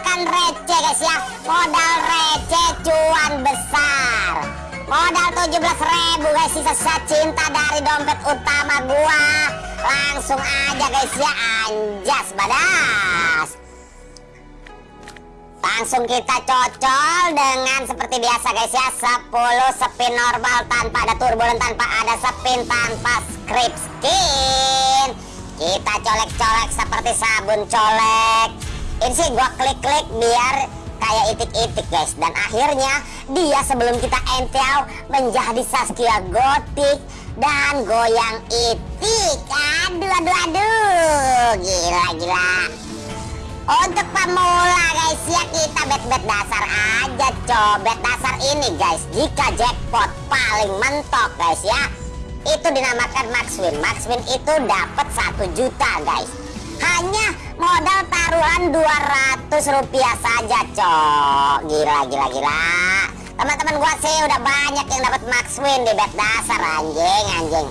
bermodalkan receh guys ya. Modal receh cuan besar. Modal 17.000 guys sisa cinta dari dompet utama gua. Langsung aja guys ya. Anjas badas. Langsung kita cocol dengan seperti biasa guys ya. 10 spin normal tanpa ada turbulen tanpa ada spin tanpa script skin. Kita colek-colek seperti sabun colek ini sih gua klik-klik biar kayak itik-itik guys. Dan akhirnya dia sebelum kita entel menjadi Saskia Gotik dan goyang itik. Aduh aduh aduh. Gila gila. Untuk pemula guys ya kita bet-bet dasar aja cobet dasar ini guys jika jackpot paling mentok guys ya. Itu dinamakan max win itu dapat satu juta guys hanya modal taruhan 200 rupiah saja cok. Gila gila gila. Teman-teman gua sih udah banyak yang dapat max win di bet dasar anjing anjing.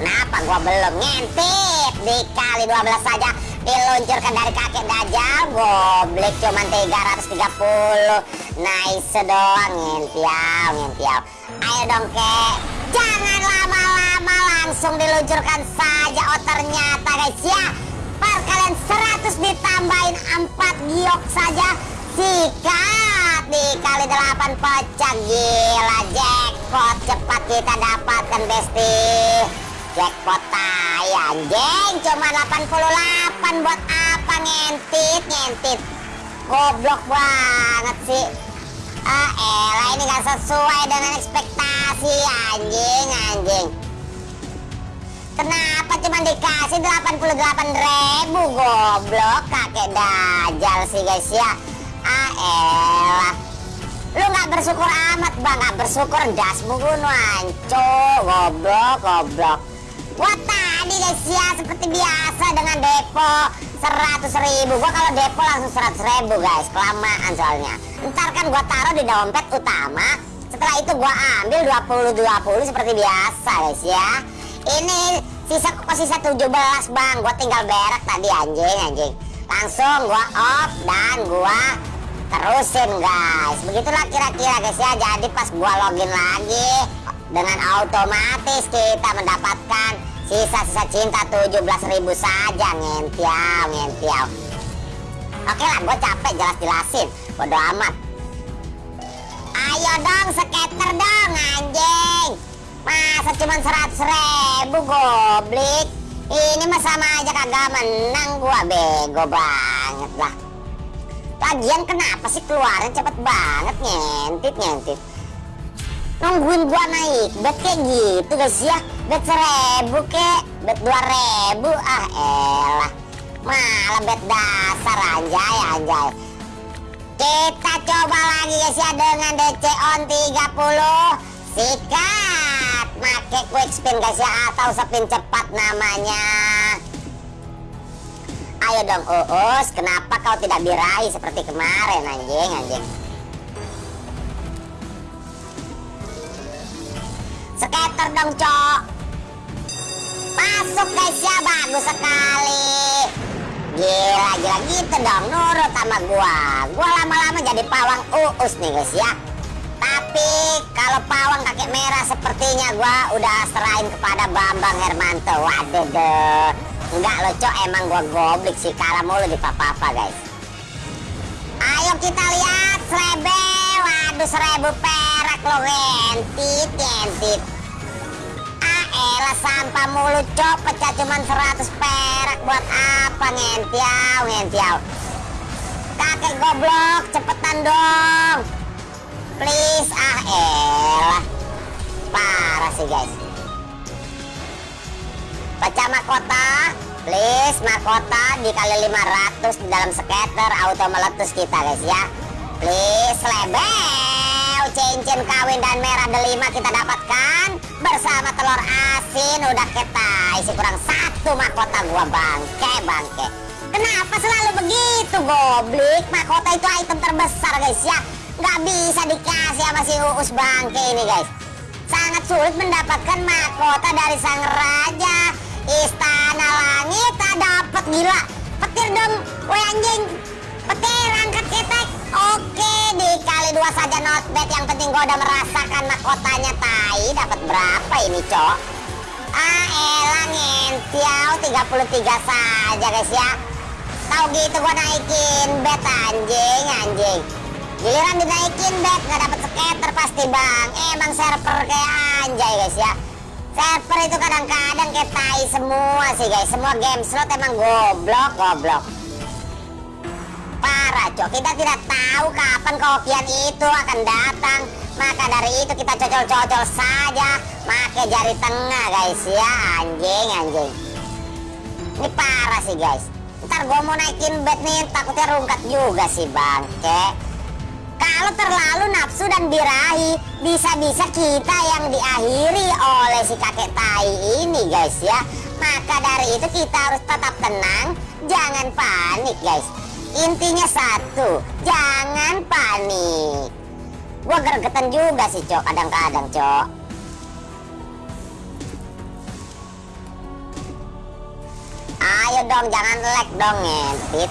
Kenapa gua belum ngintip? Dikali 12 saja diluncurkan dari kakek dajjal goblek cuman 330 nice doang ngentiau ngentiau ayo dong kek. Jangan lama-lama langsung diluncurkan saja oh ternyata guys ya kalian 100 ditambahin 4 giok saja. Sikat dikali 8 pecah gila jackpot cepat kita dapatkan besti. Jackpot tai anjing. Cuma 88 buat apa? Ngentit ngentit. Goblok banget sih. Ah elah ini gak sesuai dengan ekspektasi anjing anjing Kenapa cuma dikasih 88 ribu? Goblok kakek dajal sih guys ya. Ah Lu gak bersyukur amat bang. Gak bersyukur das bunuh anco Goblok goblok. Gua tadi guys ya seperti biasa dengan depo 100 ribu. Gua kalau depo langsung 100 ribu guys. Kelamaan soalnya. Ntar kan gua taruh di dompet utama. Setelah itu gua ambil 20-20 seperti biasa guys ya ini sisa kok sisa 17 bang? Gua tinggal berak tadi anjing anjing. Langsung gua off dan gua terusin guys. Begitulah kira-kira guys ya. Jadi pas gua login lagi dengan otomatis kita mendapatkan sisa-sisa cinta 17.000 saja. Ngentiau ngentiau. Oke lah gua capek jelas-jelasin. Bodo amat. Ayo dong skater dong anjing Masa cuma 100 ribu goblik. Ini mah sama aja kagak menang gua bego banget lah. Lagian kenapa sih keluarnya cepet banget? Nyentit nyentit Nungguin gua naik bet kayak gitu guys ya. Bet seribu kek Bet dua ribu. Ah elah. Malah bet dasar anjay anjay. Kita coba lagi guys ya dengan DC on 30 Sikat Make quick spin guys ya. Atau spin cepat namanya. Ayo dong Uus. Kenapa kau tidak birahi seperti kemarin anjing anjing? Skater dong cok. Masuk guys ya. Bagus sekali. Gila gila. Gitu dong Nurut sama gua. Gua lama-lama jadi pawang Uus nih guys ya tapi kalau pawang kakek merah sepertinya gua udah serahin kepada Bambang Hermanto. Waduh deh. Enggak lo cok emang gua goblik sih kalah mulu di papa-papa guys. Ayo kita lihat serebe. Waduh seribu perak lo ngentit ngentit. Ah elah sampah mulu cok pecah cuman 100 perak buat apa ngentiau ngentiau. Kakek goblok cepetan dong please ah elah. Parah sih guys. Pecah mahkota. Please mahkota dikali 500 di dalam skater auto meletus kita guys ya. Please lebel. Cincin kawin dan merah delima kita dapatkan bersama telur asin. Udah kita isi kurang satu mahkota gua bangke bangke kenapa selalu begitu goblik mahkota itu item terbesar guys ya nggak bisa dikasih sama si Uus bangke ini guys sangat sulit mendapatkan mahkota dari sang raja istana langit tak dapat gila petir dong woi anjing Petir angkat ketek. Oke, dikali dua saja not bad. Yang penting gua udah merasakan mahkotanya tai. Dapat berapa ini, Cok? Ah, elah ngentiau 33 saja, guys ya. Tahu gitu gua naikin bet anjing, anjing. Giliran dinaikin bet nggak dapet skater pasti bang. Emang server kayak anjay guys ya. Server itu kadang-kadang kayak tai semua sih guys. Semua game slot emang goblok, goblok. Parah cok, kita tidak tahu kapan kopian itu akan datang. Maka dari itu kita cocol-cocol saja. Pakai jari tengah guys ya, anjing, anjing. Ini parah sih guys. Ntar gue mau naikin bet nih, takutnya rungkat juga sih bang. Cek. Kalau terlalu nafsu dan birahi, bisa-bisa kita yang diakhiri oleh si kakek tai ini guys ya. Maka dari itu kita harus tetap tenang, jangan panik guys. Intinya satu, jangan panik. Gua gergetan juga sih cok, kadang-kadang cok. Ayo dong, jangan lag dong ngentit.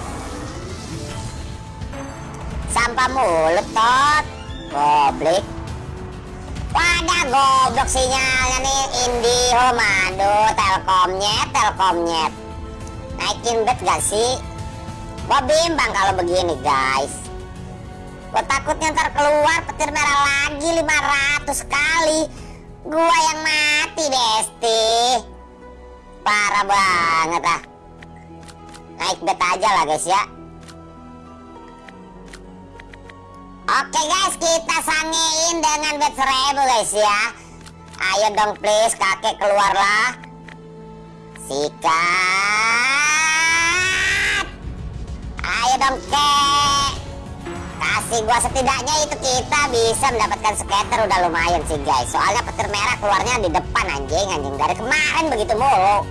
Sampah mulut tot. Goblok. Wadah goblok sinyalnya nih Indihome aduh Telkomnyet Telkomnyet Naikin bet gak sih? Gua bimbang kalau begini guys Gua takutnya ntar keluar petir merah lagi 500 kali Gua yang mati Besti Parah banget ah Naik bet aja lah guys ya Oke guys, kita sangein dengan bet seribu guys ya. Ayo dong please, kakek keluarlah. Sikat. Ayo dong kek. Kasih gua setidaknya itu kita bisa mendapatkan skater udah lumayan sih guys. Soalnya petir merah keluarnya di depan anjing anjing dari kemarin begitu mulu.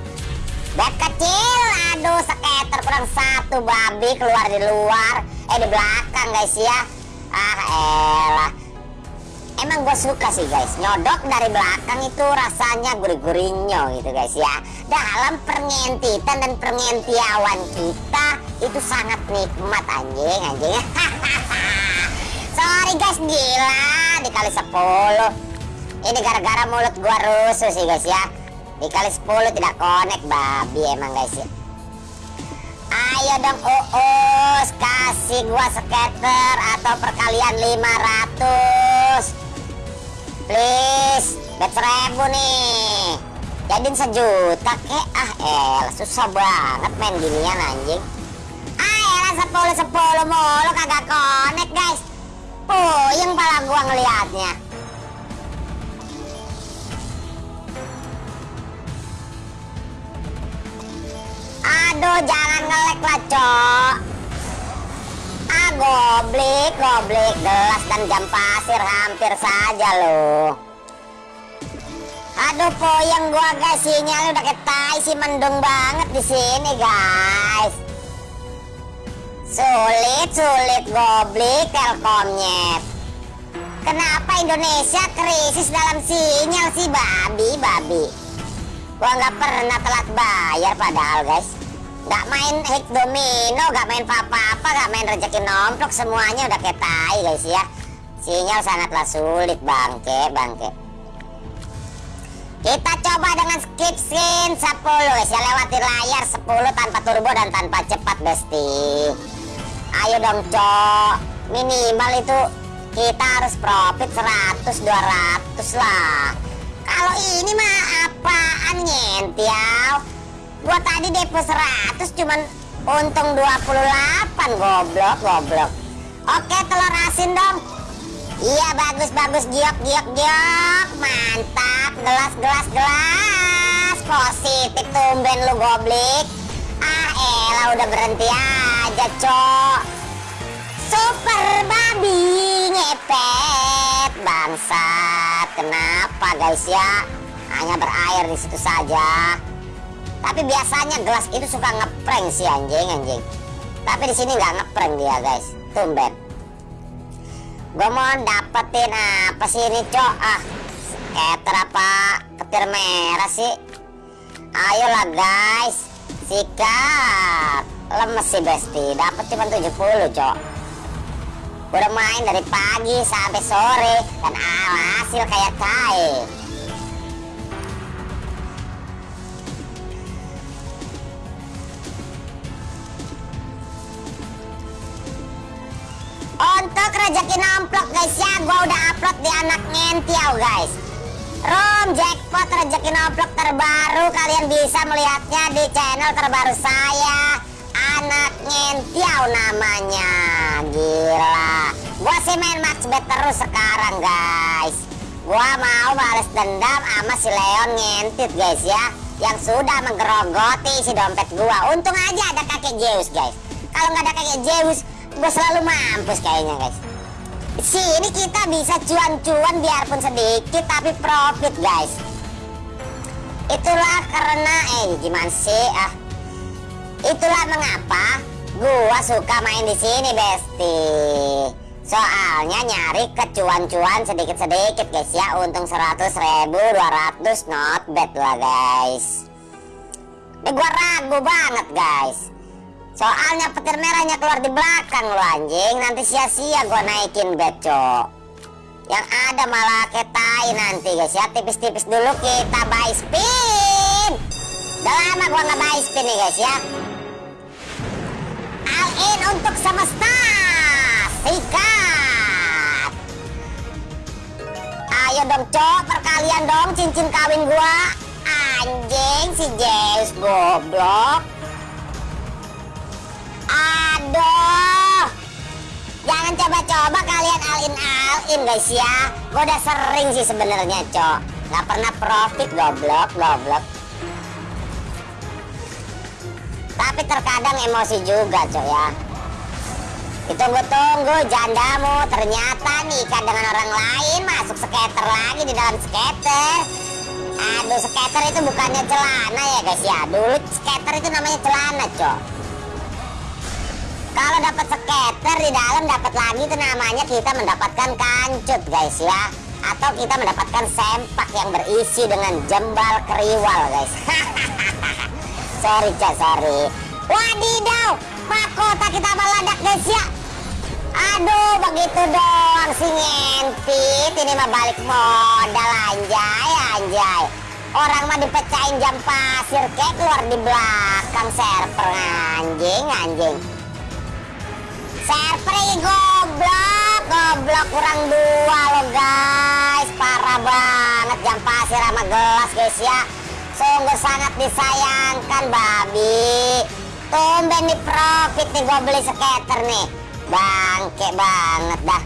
Bet kecil, aduh skater kurang satu babi keluar di luar, eh di belakang guys ya. Ah elah. Emang gue suka sih guys. Nyodok dari belakang itu rasanya gurih-gurihnya gitu guys ya. Dalam pengentitan dan pengentiawan kita itu sangat nikmat anjing anjing. Sorry guys gila dikali 10 ini gara-gara mulut gua rusuh sih guys ya. Dikali 10 tidak connect babi emang guys ya Ayo dong Uus. Kasih gua skater Atau perkalian 500 Please Bet seribu nih. Jadiin sejuta kek. Ah el susah banget main ginian anjing. Ah elah 10 10 mulu kagak connect guys. Puyeng pala gua ngeliatnya Aduh jangan ngelek lah cok. Ah goblik goblik. Gelas dan jam pasir hampir saja loh Aduh poyang gua guys. Sinyal udah ketai sih mendung banget di sini guys. Sulit sulit goblik telkomnya. Kenapa Indonesia krisis dalam sinyal sih babi babi? Gua nggak pernah telat bayar padahal guys. Gak main hit domino, gak main apa-apa, gak main rezeki nomplok, semuanya udah kayak tai guys ya. Sinyal sangatlah sulit bangke, bangke. Kita coba dengan skip skin 10 guys ya lewati layar 10 tanpa turbo dan tanpa cepat besti. Ayo dong cok. Minimal itu kita harus profit 100 200 lah. Kalau ini mah apaan nyentiau? Gua tadi depo 100 cuman untung 28 goblok goblok. Oke telur asin dong. Iya bagus bagus giok giok giok. Mantap gelas gelas gelas. Positif tumben lu goblik. Ah elah udah berhenti aja cok. Super babi ngepet bangsat. Kenapa guys ya? Hanya berair di situ saja. Tapi biasanya gelas itu suka ngeprank sih anjing anjing. Tapi di sini nggak ngeprank dia guys. Tumben. Gue mau dapetin apa sih ini cok? Ah, scatter apa ketir merah sih? Ayolah guys. sikat lemes sih besti dapat cuma 70 cok udah main dari pagi sampai sore dan hasil kayak cair Rezeki nomplok guys ya. Gua udah upload di anak ngentiau guys. Room jackpot rezeki nomplok terbaru. Kalian bisa melihatnya di channel terbaru saya. Anak ngentiau namanya. Gila. Gua sih main max bet terus sekarang guys. Gua mau balas dendam sama si Leon ngentit guys ya. Yang sudah menggerogoti si dompet gua. Untung aja ada kakek Zeus guys. Kalau nggak ada kakek Zeus gue selalu mampus kayaknya guys sini kita bisa cuan-cuan biarpun sedikit tapi profit guys. Itulah karena eh gimana sih ah? Itulah mengapa gua suka main di sini besti soalnya nyari kecuan-cuan sedikit-sedikit guys ya. Untung 100 ribu 200 not bad lah guys. Ini gua ragu banget guys Soalnya petir merahnya keluar di belakang lo anjing. Nanti sia-sia gue naikin beco Yang ada malah ketai nanti guys. Ya Tipis-tipis dulu kita buy spin. Udah lama gue nggak buy spin nih guys ya. All in untuk semesta. Sikat. Ayo dong cok. Perkalian dong cincin kawin gua. Anjing si Zeus goblok Jangan coba-coba kalian alin alin guys ya. Gue udah sering sih sebenarnya, Cok. Gak pernah profit goblok, goblok. Tapi terkadang emosi juga, Cok ya. Ditunggu-tunggu jandamu ternyata nikah dengan orang lain masuk skater lagi di dalam skater. Aduh, skater itu bukannya celana ya guys ya. Dulu skater itu namanya celana, Cok. Kalau dapat skater di dalam dapat lagi itu namanya kita mendapatkan kancut guys ya. Atau kita mendapatkan sempak yang berisi dengan jembal keriwal guys. sorry cak sorry. Wadidaw, mahkota kita meledak guys ya. Aduh begitu dong si ngentit ini mah balik modal anjay anjay. Orang mah dipecahin jam pasir kayak keluar di belakang server anjing anjing. Server goblok, goblok kurang dua lo guys, parah banget jam pasir sama gelas guys ya. Sungguh sangat disayangkan babi. Tumben nih profit nih gue beli skater nih. Bangke banget dah.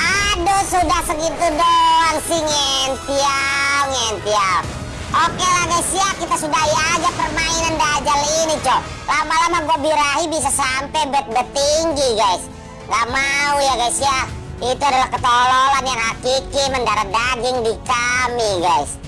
Aduh sudah segitu doang sih ngentiau, ngentiau. Oke lah guys ya, kita sudahi aja permainan dajal ini cok. Lama-lama gue birahi bisa sampai bet-bet tinggi guys. Gak mau ya guys ya. Itu adalah ketololan yang hakiki mendarat daging di kami guys.